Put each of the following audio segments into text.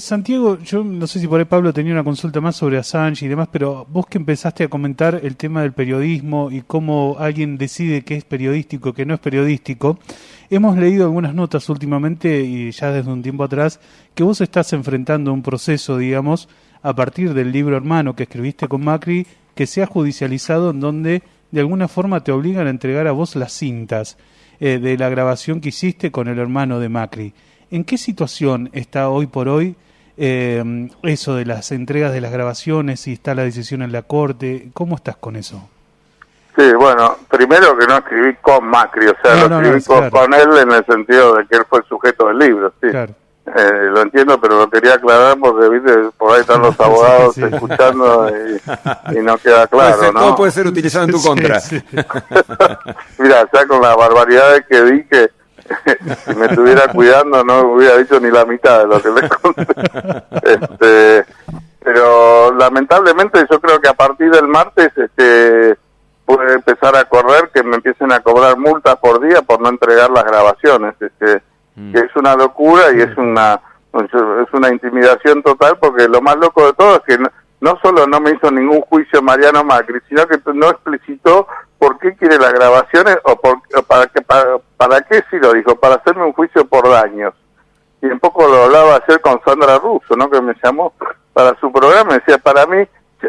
Santiago, yo no sé si por ahí Pablo tenía una consulta más sobre Assange y demás, pero vos que empezaste a comentar el tema del periodismo y cómo alguien decide qué es periodístico, qué no es periodístico, hemos leído algunas notas últimamente y ya desde un tiempo atrás que vos estás enfrentando un proceso, digamos, a partir del libro hermano que escribiste con Macri, que se ha judicializado en donde de alguna forma te obligan a entregar a vos las cintas eh, de la grabación que hiciste con el hermano de Macri. ¿En qué situación está hoy por hoy eh, eso de las entregas de las grabaciones, si está la decisión en la corte? ¿Cómo estás con eso? Sí, bueno, primero que no escribí con Macri, o sea, lo escribí con, él en el sentido de que él fue el sujeto del libro, sí. Claro. Eh, lo entiendo, pero lo quería aclarar porque ¿viste? por ahí están los abogados escuchando y, no queda claro. ¿no? Todo puede ser utilizado en tu contra. Mira, ya con las barbaridades que dije, si me estuviera cuidando no hubiera dicho ni la mitad de lo que le conté. Este, pero lamentablemente yo creo que a partir del martes este, puede empezar a correr que me empiecen a cobrar multas por día por no entregar las grabaciones. Este, Mm. que es una locura y es una es una intimidación total porque lo más loco de todo es que no, solo no me hizo ningún juicio Mariano Macri, sino que no explicitó por qué quiere las grabaciones o, por, para, qué, para, qué sí lo dijo, para hacerme un juicio por daños. Y un poco lo hablaba ayer con Sandra Russo, ¿no? que me llamó para su programa, decía, para mí,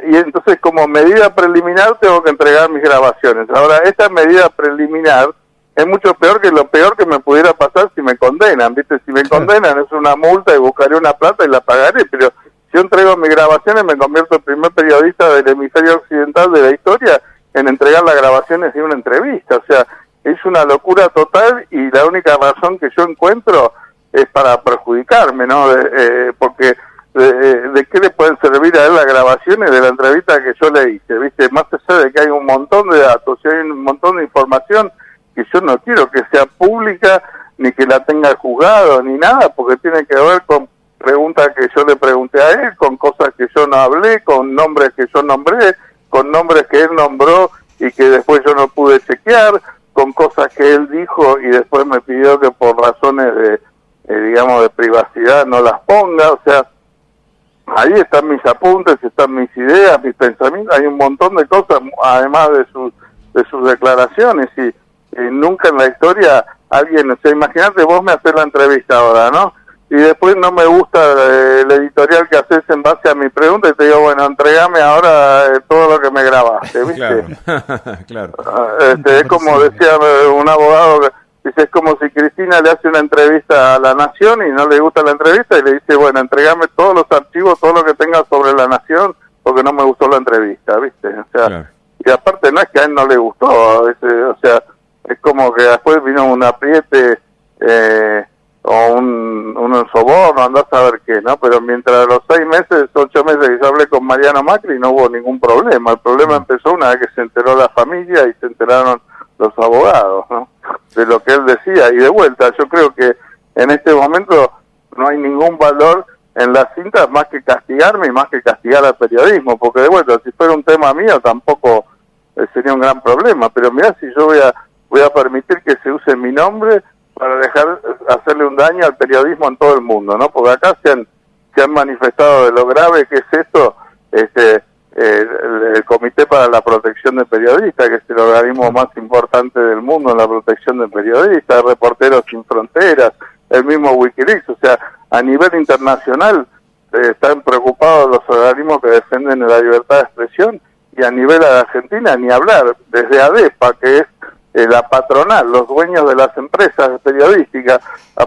y entonces como medida preliminar tengo que entregar mis grabaciones. Ahora, esta medida preliminar es mucho peor que lo peor que me pudiera pasar si me condenan, ¿viste? Si me condenan es una multa y buscaré una plata y la pagaré, pero yo entrego mis grabaciones me convierto en primer periodista del hemisferio occidental de la historia en entregar las grabaciones de una entrevista, o sea, es una locura total y la única razón que yo encuentro es para perjudicarme, ¿no? Eh, porque de, qué le pueden servir a él las grabaciones de la entrevista que yo le hice, ¿viste? Más allá de que hay un montón de datos y hay un montón de información, que yo no quiero que sea pública ni que la tenga juzgado ni nada, porque tiene que ver con preguntas que yo le pregunté a él, con cosas que yo no hablé, con nombres que yo nombré, con nombres que él nombró y que después yo no pude chequear, con cosas que él dijo y después me pidió que por razones de, eh, digamos, de privacidad no las ponga, o sea, ahí están mis apuntes, están mis ideas, mis pensamientos, hay un montón de cosas, además de sus, de sus declaraciones y nunca en la historia alguien, o sea, imagínate vos me haces la entrevista ahora, ¿no? Y después no me gusta eh, el editorial que haces en base a mi pregunta y te digo, bueno, entregame ahora eh, todo lo que me grabaste, ¿viste? Claro, ah, Este, es como decía un abogado, dice, es como si Cristina le hace una entrevista a la Nación y no le gusta la entrevista y le dice, bueno, entregame todos los archivos, todo lo que tengas sobre la Nación, porque no me gustó la entrevista, ¿viste? O sea, y aparte no es que a él no le gustó, o sea, es como que después vino un apriete eh, o un, un soborno, andás a ver qué, ¿no? Pero mientras los seis meses, ocho meses que yo hablé con Mariano Macri no hubo ningún problema. El problema mm. empezó una vez que se enteró la familia y se enteraron los abogados, ¿no? De lo que él decía. Y de vuelta, yo creo que en este momento no hay ningún valor en las cintas más que castigarme y más que castigar al periodismo, porque de vuelta, si fuera un tema mío tampoco eh, sería un gran problema, pero mira si yo voy a voy a permitir que se use mi nombre para dejar hacerle un daño al periodismo en todo el mundo, ¿no? Porque acá se han, se han manifestado de lo grave que es esto, este, el, Comité para la Protección de Periodistas, que es el organismo más importante del mundo en la protección de periodistas, Reporteros Sin Fronteras, el mismo Wikileaks, o sea, a nivel internacional eh, están preocupados los organismos que defienden la libertad de expresión y a nivel de Argentina ni hablar, desde ADEPA, que es eh, la patronal, los dueños de las empresas periodísticas,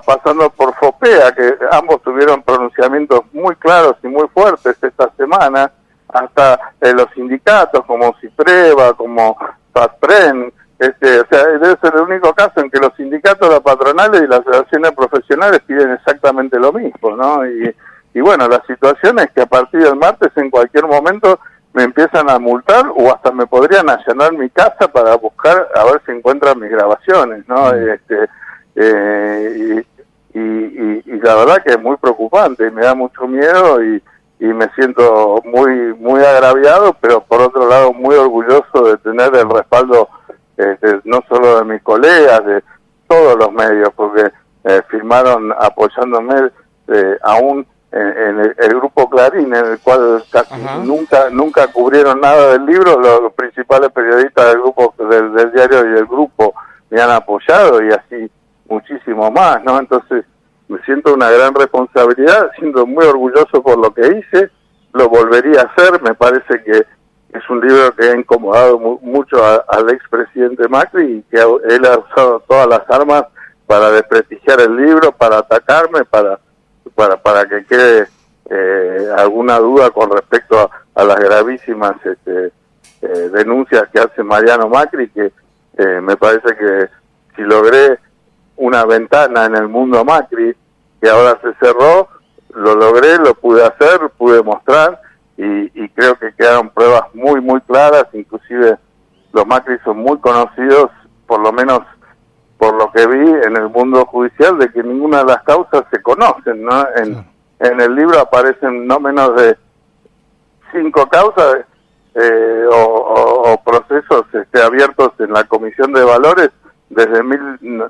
pasando por FOPEA, que ambos tuvieron pronunciamientos muy claros y muy fuertes esta semana, hasta eh, los sindicatos como CIPREVA, como FASPREN, este, o sea, debe ser el único caso en que los sindicatos, las patronales y las asociaciones profesionales piden exactamente lo mismo, ¿no? Y, y bueno, la situación es que a partir del martes, en cualquier momento, me empiezan a multar o hasta me podrían allanar mi casa para buscar a ver si encuentran mis grabaciones, ¿no? Mm. Este, eh, y, y, la verdad que es muy preocupante, me da mucho miedo y, y me siento muy muy agraviado, pero por otro lado muy orgulloso de tener el respaldo este, no solo de mis colegas, de todos los medios, porque eh, firmaron apoyándome eh, aún en, el, grupo Clarín, en el cual casi nunca nunca cubrieron nada del libro, los, principales periodistas del grupo del, diario y del grupo me han apoyado y así muchísimo más, ¿no? Entonces me siento una gran responsabilidad, siento muy orgulloso por lo que hice, lo volvería a hacer, me parece que es un libro que ha incomodado mucho al expresidente Macri y que él ha usado todas las armas para desprestigiar el libro, para atacarme, para para, para que quede eh, alguna duda con respecto a, las gravísimas este, eh, denuncias que hace Mariano Macri, que eh, me parece que si logré una ventana en el mundo Macri, que ahora se cerró, lo logré, lo pude hacer, pude mostrar y, y creo que quedaron pruebas muy, muy claras, inclusive los Macri son muy conocidos, por lo menos por lo que vi en el mundo judicial, de que ninguna de las causas se conocen, ¿no? En, en el libro aparecen no menos de cinco causas eh, o, procesos este, abiertos en la Comisión de Valores desde, mil,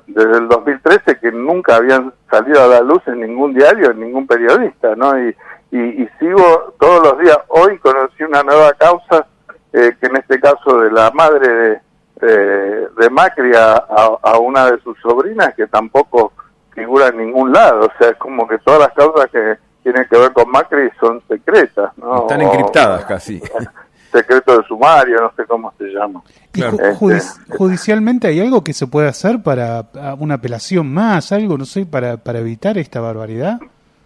desde el 2013 que nunca habían salido a la luz en ningún diario, en ningún periodista, ¿no? Y, y, sigo todos los días. Hoy conocí una nueva causa, eh, que en este caso de la madre de, de, Macri a, una de sus sobrinas que tampoco figura en ningún lado. O sea, es como que todas las causas que tienen que ver con Macri son secretas. ¿no? Están encriptadas casi. Secreto de sumario, no sé cómo se llama. Este, judicialmente hay algo que se puede hacer para una apelación más, algo, no sé, para, para evitar esta barbaridad?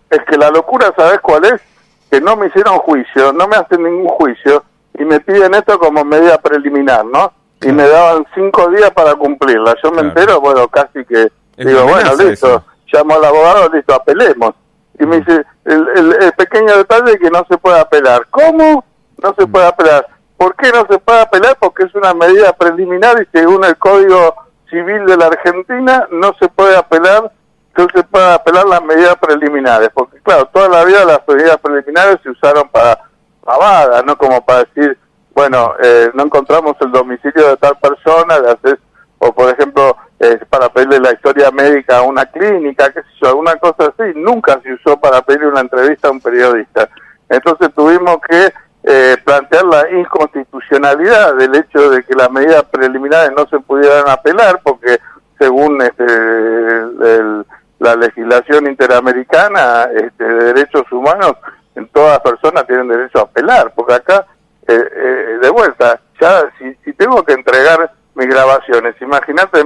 Es que la locura, ¿sabes cuál es? Que no me hicieron juicio, no me hacen ningún juicio y me piden esto como medida preliminar, ¿no? y me daban cinco días para cumplirla. Yo me entero, bueno, casi que digo, bueno, listo, llamo al abogado, listo, apelemos. Y me mm. dice, el, el, pequeño detalle es que no se puede apelar. ¿Cómo? No se mm. puede apelar. ¿Por qué no se puede apelar? Porque es una medida preliminar y según el Código Civil de la Argentina no se puede apelar, no se puede apelar las medidas preliminares. Porque claro, toda la vida las medidas preliminares se usaron para pavadas, no como para decir bueno, eh, no encontramos el domicilio de tal persona, o por ejemplo, eh, para pedirle la historia médica a una clínica, qué sé yo, alguna cosa así, nunca se usó para pedirle una entrevista a un periodista. Entonces tuvimos que eh, plantear la inconstitucionalidad del hecho de que las medidas preliminares no se pudieran apelar, porque según este, la legislación interamericana este, de derechos humanos, todas personas tienen derecho a apelar, porque acá eh, eh, de vuelta, ya si, si, tengo que entregar mis grabaciones, imagínate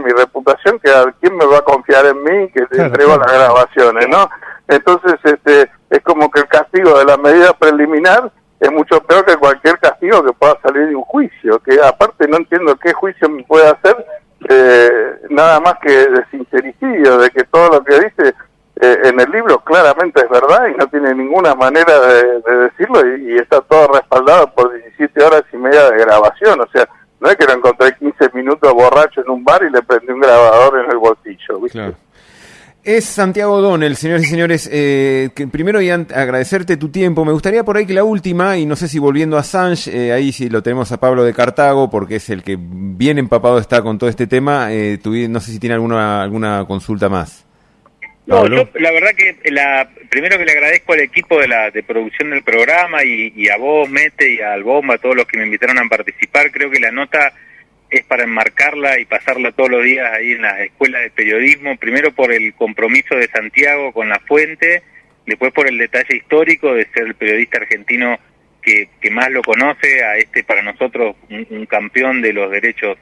mi reputación, que quién me va a confiar en mí que te entrego las grabaciones, ¿no? Entonces, este, es como que el castigo de la medida preliminar es mucho peor que cualquier castigo que pueda salir de un juicio, que aparte no entiendo qué juicio me puede hacer, eh, nada más que de sincericidio, de que todo lo que dice eh, en el libro claramente es verdad y no tiene ninguna manera de, decirlo y, está todo respaldado por 17 horas y media de grabación. O sea, no es que lo encontré 15 minutos borracho en un bar y le prendí un grabador en el ¿viste? Es Santiago Donel, señores y señores. Eh, que primero y agradecerte tu tiempo. Me gustaría por ahí que la última, y no sé si volviendo a Sanch, eh, ahí sí lo tenemos a Pablo de Cartago, porque es el que bien empapado está con todo este tema. Eh, no sé si tiene alguna, alguna consulta más. No, yo la verdad que la, primero que le agradezco al equipo de la de producción del programa y, a vos, Mete, y al Bomba, a todos los que me invitaron a participar. Creo que la nota es para enmarcarla y pasarla todos los días ahí en las escuelas de periodismo. Primero por el compromiso de Santiago con la fuente, después por el detalle histórico de ser el periodista argentino que, que más lo conoce, a este para nosotros un, un campeón de los derechos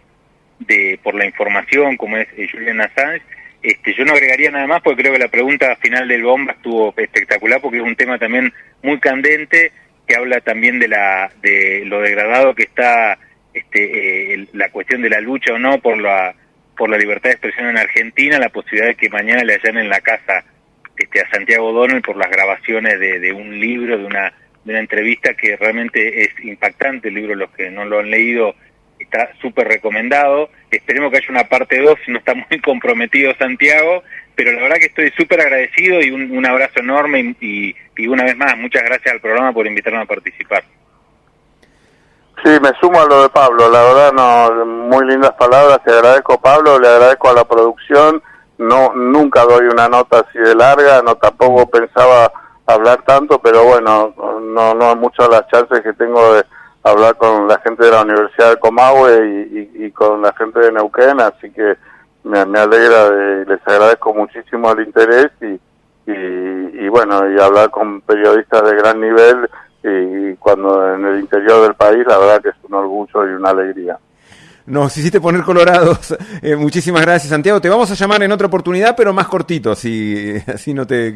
de por la información como es Julian Assange este, yo no agregaría nada más porque creo que la pregunta final del bomba estuvo espectacular porque es un tema también muy candente que habla también de la de lo degradado que está este, eh, la cuestión de la lucha o no por la por la libertad de expresión en Argentina, la posibilidad de que mañana le en la casa este, a Santiago Donel por las grabaciones de, de un libro, de una, de una entrevista que realmente es impactante, el libro los que no lo han leído está súper recomendado. Esperemos que haya una parte 2, si no está muy comprometido Santiago, pero la verdad que estoy súper agradecido y un, abrazo enorme y, una vez más, muchas gracias al programa por invitarme a participar. Sí, me sumo a lo de Pablo, la verdad, no, muy lindas palabras, te agradezco Pablo, le agradezco a la producción, no, nunca doy una nota así de larga, no tampoco pensaba hablar tanto, pero bueno, no, no muchas las chances que tengo de hablar con la gente de la Universidad de Comahue y, con la gente de Neuquén, así que me, alegra, de, les agradezco muchísimo el interés y, y, bueno, y hablar con periodistas de gran nivel y cuando en el interior del país, la verdad que es un orgullo y una alegría. Nos hiciste poner colorados. Eh, muchísimas gracias, Santiago. Te vamos a llamar en otra oportunidad, pero más cortito, así, así no te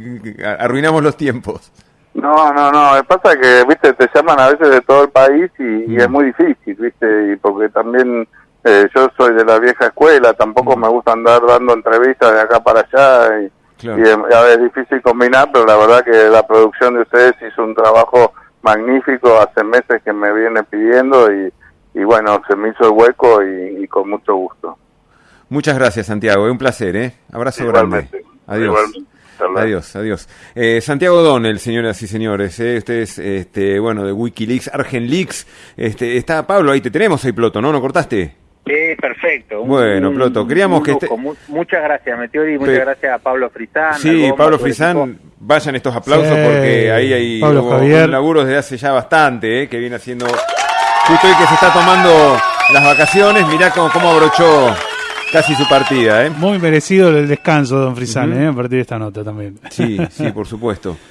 arruinamos los tiempos. No, no, no. Pasa que, viste, te llaman a veces de todo el país y, es mm. muy difícil, viste, y porque también eh, yo soy de la vieja escuela, tampoco mm. me gusta andar dando entrevistas de acá para allá y, es, difícil combinar, pero la verdad que la producción de ustedes hizo un trabajo magnífico hace meses que me viene pidiendo y, y bueno, se me hizo el hueco y, con mucho gusto. Muchas gracias, Santiago. Es un placer, ¿eh? Abrazo grande. Adiós. Adiós, adiós. Eh, Santiago Donel, señoras y señores, eh, este es, este, bueno, de Wikileaks, Argenleaks. Este, está Pablo, ahí te tenemos ahí, Ploto, ¿no? ¿No cortaste? Sí, perfecto. Bueno, Ploto, queríamos que... Este... Muchas gracias, Meteori, muchas gracias a Pablo Frisán. Sí, Pablo Frisán, vayan estos aplausos porque ahí hay un laburo desde hace ya bastante, eh, que viene haciendo... Justo hoy que se está tomando las vacaciones, mirá cómo, cómo abrochó casi su partida. ¿eh? Muy merecido el descanso, don Frisán, ¿eh? a partir de esta nota también. Sí, sí, por supuesto.